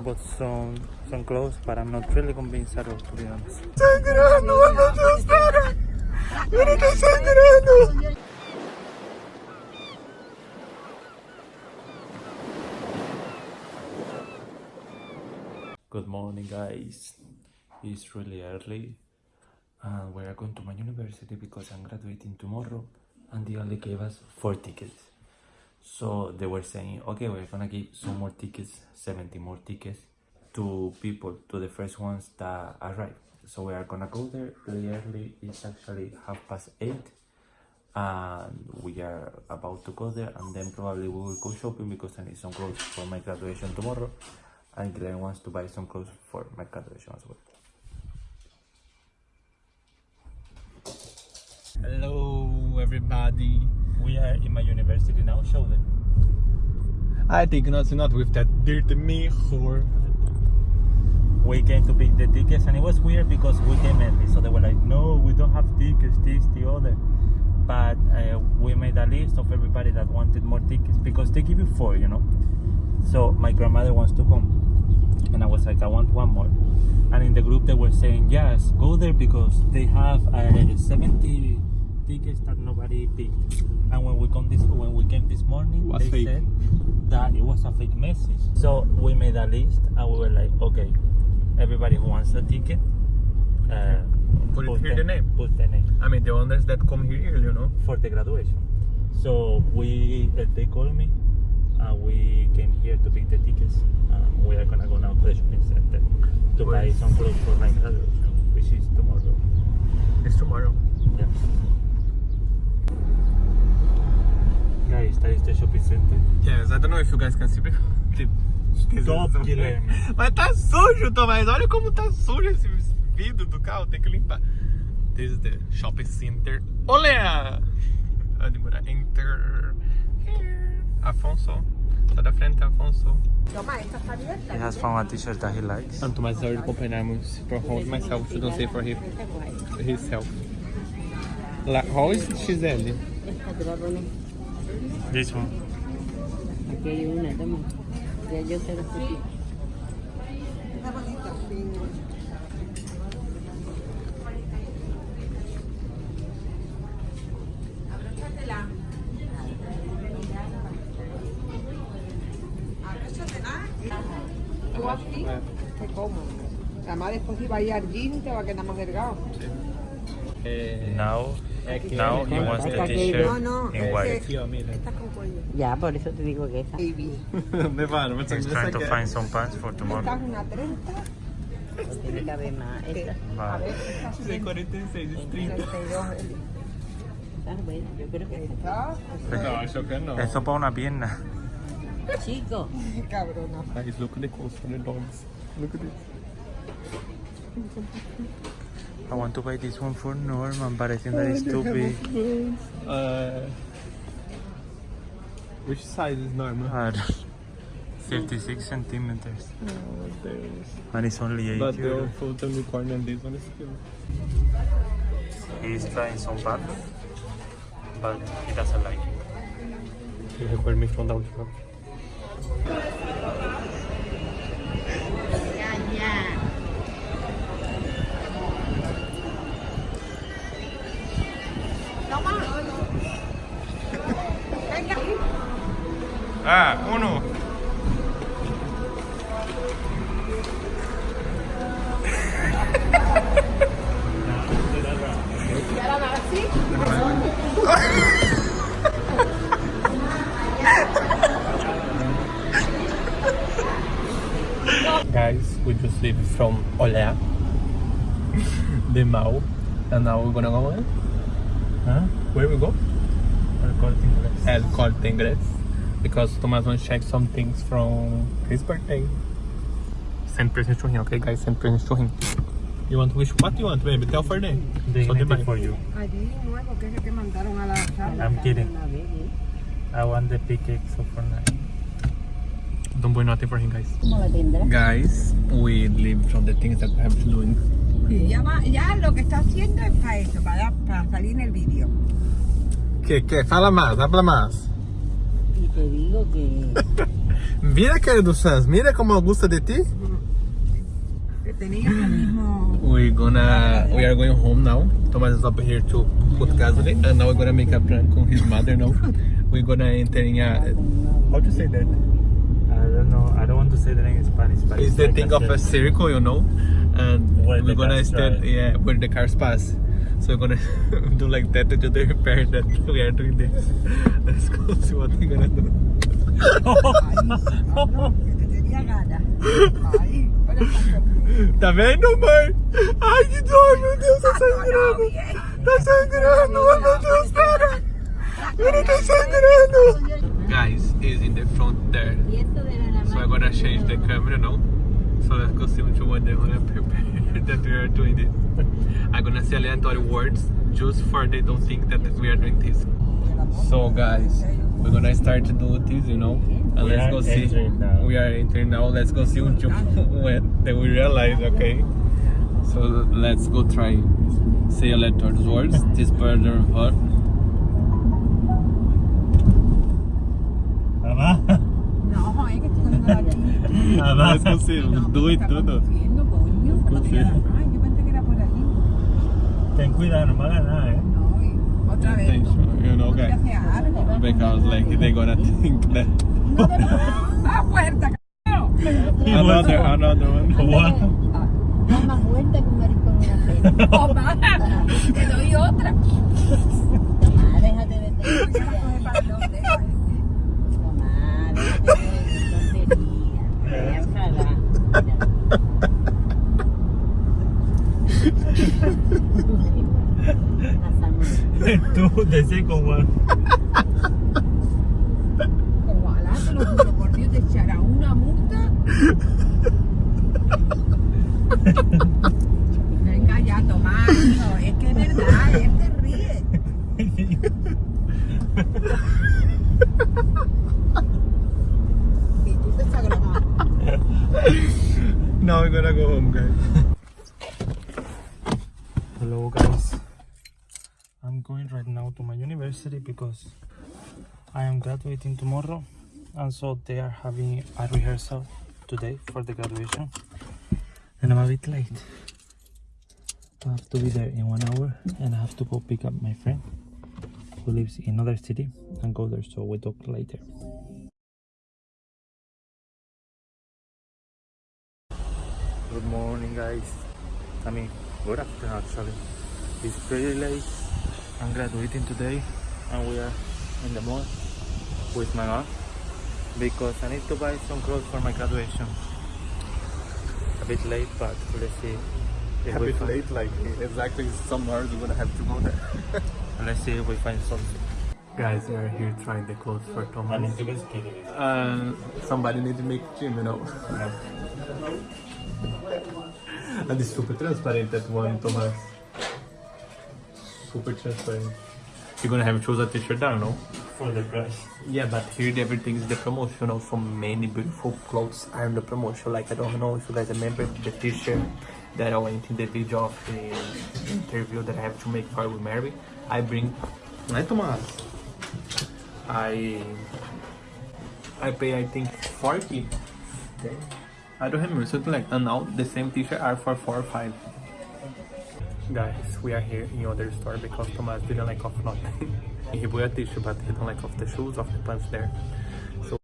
I bought some some clothes, but I'm not really convinced at all, to be honest. Good morning, guys. It's really early, and we are going to my university because I'm graduating tomorrow, and they only gave us four tickets. So they were saying, okay, we're gonna give some more tickets, 70 more tickets to people, to the first ones that arrive. So we are gonna go there really early. It's actually half past eight, and we are about to go there, and then probably we will go shopping because I need some clothes for my graduation tomorrow, and Glenn wants to buy some clothes for my graduation as well. Hello, everybody. We are in my university now. Show them. I think not, not with that dirty mirror. we came to pick the tickets and it was weird because we came early so they were like no we don't have tickets this the other but uh, we made a list of everybody that wanted more tickets because they give you four you know so my grandmother wants to come and i was like i want one more and in the group they were saying yes go there because they have uh, 70 tickets that nobody picked and when we come this when we came this morning Was they fake. said that it was a fake message so we made a list and we were like okay everybody who wants a ticket uh, Put it here the name. put the name I mean, the others that come here you know. for the graduation so we uh, they called me and we came here to pick the tickets um, we are gonna go now to the shopping center to buy some clothes for my graduation which is tomorrow It's tomorrow. Yes, I don't know if you guys can see. because- Top, Guilherme. Mas tá sujo, Tomás. Olha como tá sujo esse vidro do carro. Tem que limpar. This is the shopping center. Olha! Onde mora? Enter. Here. Afonso. Sai da frente, Afonso. he has found a t-shirt that he likes And Tomás already compramos for hold myself. Should not say for him. himself. La, how is poner. this one Aquí hay una, toma. Ya yo te la estoy. Tú así, te como. Además después si va a ir al gym te va a quedar más delgado. Eh, Eh, now eh, now he wants the Esta que- t-shirt No, no, in es white que- mira. Estás. Ya, por eso te digo que esa. Baby. ¿Dónde van? He's trying to find some pants for tomorrow Estás una 30, Tiene que haber más. Esta. a Vale. ver, estás 46, es 30. 32. Eh. Bueno, yo creo que esta. No, yo creo no. Eso para una pierna. Chico. cabrona. Guys, look at the clothes for the dogs. Look at this. I want to buy this one for Norman, but I think that is too big. Uh, which size is normal? Uh, 56 centimeters. Oh, there's. And it's only 8 But the euros. old photo unicorn and this one is cute. He's trying some pants, but he doesn't like it. You record me from down the mall, and now we're gonna go where? Huh? Where we go? El Corte Inglés. El Corte Inglés because Thomas wants to check some things from his birthday. Send presents to him, okay guys? Send presents to him. You want to wish what you want, baby? Tell for them. So they buy. For you. Allí nuevo, que es el que mandaron a la sala. I'm kidding. Una vez. I want the pickaxe for Fortnite. Don't buy nothing for him, guys. ¿Cómo la tendrá? Guys, we live from the things that we have to do. Sí, ya, va, ya lo que está haciendo es para eso, para, para salir en el vídeo. ¿Qué? ¿Qué? Fala más, habla más. Y te digo que Mira, querido Sans, mira como gusta de ti. Que tenían el mismo. We're gonna, we are going home now. Thomas is up here to put gasoline, and now we're gonna make a prank on his mother now. We're gonna enter in a, how to say that? I don't know. I don't want to say the name in Spanish, but It's the like thing of a circle, you know, and Where we're gonna cars stand, drive. yeah, where the cars pass. So we're gonna do like that to the repair that we are doing this. Let's go see what we're gonna do. Que te tenía ganas. Ahí. Ahora está conmigo. Tá vendo, mãe? Ai, que dor, meu Deus, tá sangrando. Tá sangrando, ai, meu Deus, pera. Pera, tá sangrando. Guys, is in the front there. Y esto de la So I'm gonna change the camera now. So let's go see which one they wanna prepare that we are doing this. I'm gonna say aleatory words just for they don't think that we are doing this. So guys, we're gonna start to do this, you know. And We let's go see. now. We are entering now. Let's go see when then we realize, okay. So let's go try say aleatory words. This hot. Era por aquí. Ten cuidado, no me hagas nada, eh. No, otra vez. Attention, you know, No guys. Because like they're gonna think that No te ¡Ah, puerta, cabrón! another another one. What? Da más vuelta que un maricón una pena. ¡Oh, mamá! ¡Te doy otra! Mamá, déjate de dedos. Mamá, déjate de Tú, the second one. Ojalá, te lo juro por Dios, te echará una multa. Venga ya, Tomás, es que es verdad, él te ríe. Y tú te. Now we're gonna go home, guys. To university because I am graduating tomorrow and so they are having a rehearsal today for the graduation and I'm a bit late. I have to be there in one hour and I have to go pick up my friend who lives in another city and go there so we talk later. Good morning guys. I mean good afternoon actually. It's pretty late. I'm graduating today and we are in the mall with my mom because I need to buy some clothes for my graduation. A bit late but let's see. If A we bit find- late, like exactly some hours we're gonna have to go there. Let's see if we find something. Guys, we are here trying the clothes for I Thomas. need to go skinny. Uh, somebody need to make gym, you know. and it's super transparent that one, Thomas. Super transparent. You're gonna have to choose a t-shirt down, no? For the price. Yeah, but here everything is the promotional from many beautiful clothes are in the promotion. Like I don't know if you guys remember the t-shirt that I went in the video of the interview that I have to make for with Mary. I bring Right Thomas. I I pay I think 40. I don't remember something like and now the same t-shirt are for four or five. Guys, we are here in other store because Thomas didn't like of nothing. he bought a t-shirt but he don't like of the shoes, of the pants there. So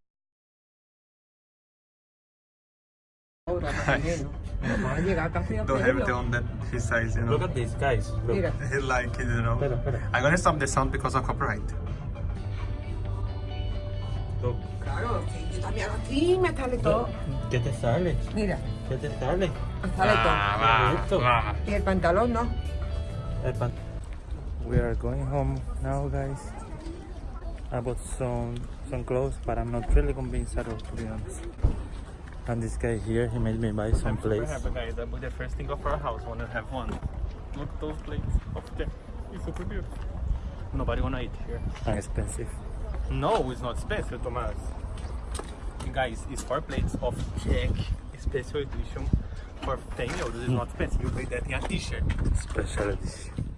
Ahora, también, ¿no? Vamos a llegar casi a don't have it on that his size, you know. Look at this, guys. Look. Mira, He like it, you know. Espera, espera. I'm gonna stop the sound because of copyright. Look. claro, sí, yo también así me sale todo. ¿Qué te sale? Mira, ¿Qué te sale? me sale todo. Esto. Y el pantalón no. El pan- We are going home now, guys. I bought some some clothes, but I'm not really convinced at all, to be honest. And this guy here, he made me buy some plates. guys. I bought the first thing of our house. Wanna have one? Look at those plates up there. It's super beautiful. Nobody wanna eat here. And expensive. No, it's not expensive, Thomas. Guys, it's four plates of Jack special edition for 10 euros. It's not special. You pay that in a t-shirt. Special edition.